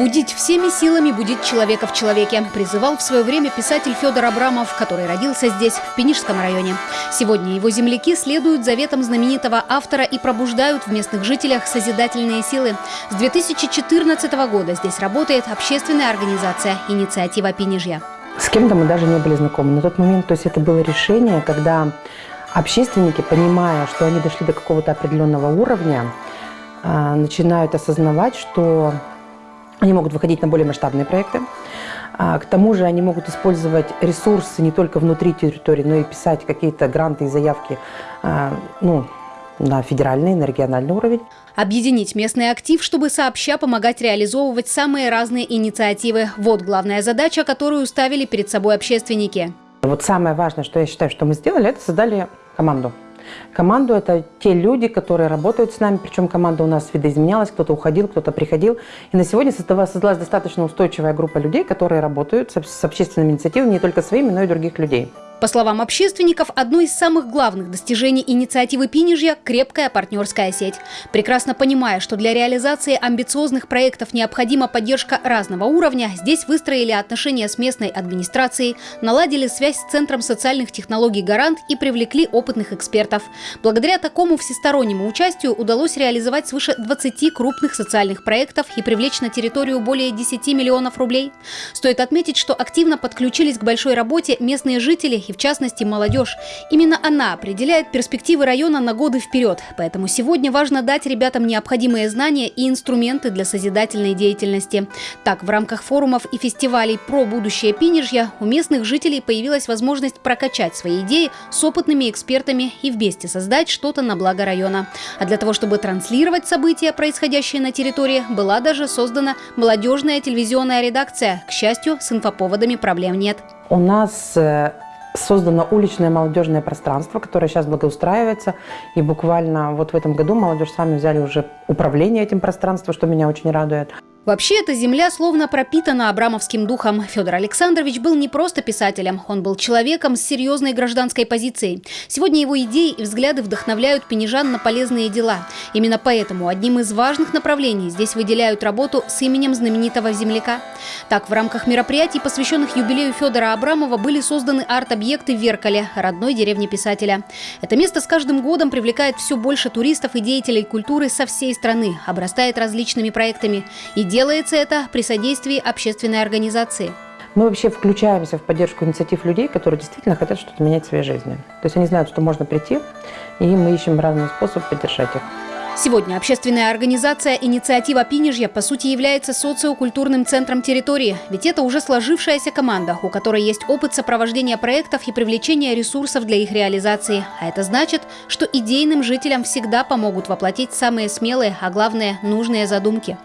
Будить всеми силами, будить человека в человеке, призывал в свое время писатель Федор Абрамов, который родился здесь, в Пенижском районе. Сегодня его земляки следуют заветам знаменитого автора и пробуждают в местных жителях созидательные силы. С 2014 года здесь работает общественная организация «Инициатива Пенижья». С кем-то мы даже не были знакомы. На тот момент, то есть это было решение, когда общественники, понимая, что они дошли до какого-то определенного уровня, а, начинают осознавать, что они могут выходить на более масштабные проекты. А, к тому же они могут использовать ресурсы не только внутри территории, но и писать какие-то гранты и заявки а, ну, на федеральный, на региональный уровень. Объединить местный актив, чтобы сообща помогать реализовывать самые разные инициативы. Вот главная задача, которую ставили перед собой общественники. Вот самое важное, что я считаю, что мы сделали, это создали команду. Команду – это те люди, которые работают с нами, причем команда у нас видоизменялась, кто-то уходил, кто-то приходил. И на сегодня создалась, достаточно устойчивая группа людей, которые работают с общественными инициативами не только своими, но и других людей. По словам общественников, одно из самых главных достижений инициативы Пинежья – крепкая партнерская сеть. Прекрасно понимая, что для реализации амбициозных проектов необходима поддержка разного уровня, здесь выстроили отношения с местной администрацией, наладили связь с Центром социальных технологий «Гарант» и привлекли опытных экспертов. Благодаря такому всестороннему участию удалось реализовать свыше 20 крупных социальных проектов и привлечь на территорию более 10 миллионов рублей. Стоит отметить, что активно подключились к большой работе местные жители и в частности молодежь. Именно она определяет перспективы района на годы вперед, поэтому сегодня важно дать ребятам необходимые знания и инструменты для созидательной деятельности. Так, в рамках форумов и фестивалей про будущее Пинежья у местных жителей появилась возможность прокачать свои идеи с опытными экспертами и вместе создать что-то на благо района. А для того, чтобы транслировать события, происходящие на территории, была даже создана молодежная телевизионная редакция. К счастью, с инфоповодами проблем нет. У нас э, создано уличное молодежное пространство, которое сейчас благоустраивается. И буквально вот в этом году молодежь сами взяли уже управление этим пространством, что меня очень радует. Вообще, эта земля словно пропитана абрамовским духом. Федор Александрович был не просто писателем, он был человеком с серьезной гражданской позицией. Сегодня его идеи и взгляды вдохновляют пенежан на полезные дела. Именно поэтому одним из важных направлений здесь выделяют работу с именем знаменитого земляка. Так, в рамках мероприятий, посвященных юбилею Федора Абрамова, были созданы арт-объекты в Веркале, родной деревне писателя. Это место с каждым годом привлекает все больше туристов и деятелей культуры со всей страны, обрастает различными проектами. Делается это при содействии общественной организации. Мы вообще включаемся в поддержку инициатив людей, которые действительно хотят что-то менять в своей жизни. То есть они знают, что можно прийти, и мы ищем разные способы поддержать их. Сегодня общественная организация «Инициатива Пинежья» по сути является социокультурным центром территории, ведь это уже сложившаяся команда, у которой есть опыт сопровождения проектов и привлечения ресурсов для их реализации. А это значит, что идейным жителям всегда помогут воплотить самые смелые, а главное – нужные задумки.